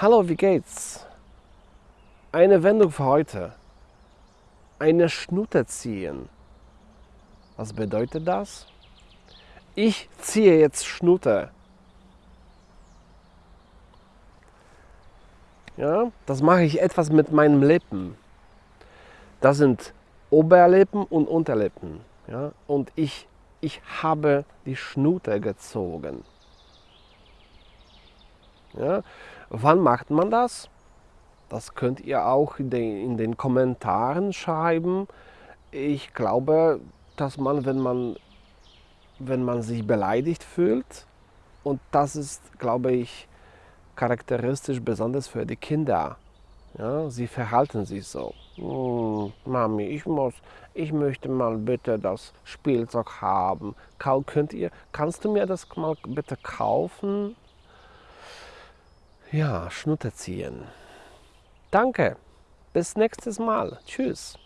Hallo, wie geht's? Eine Wendung für heute. Eine Schnute ziehen. Was bedeutet das? Ich ziehe jetzt Schnute. Ja, das mache ich etwas mit meinen Lippen. Das sind Oberlippen und Unterlippen. Ja, und ich, ich habe die Schnute gezogen. Ja, wann macht man das? Das könnt ihr auch in den, in den Kommentaren schreiben. Ich glaube, dass man, wenn man, wenn man sich beleidigt fühlt, und das ist, glaube ich, charakteristisch besonders für die Kinder. Ja, sie verhalten sich so. Hm, Mami, ich muss, ich möchte mal bitte das Spielzeug haben. Könnt ihr, kannst du mir das mal bitte kaufen? Ja, Schnutte ziehen. Danke. Bis nächstes Mal. Tschüss.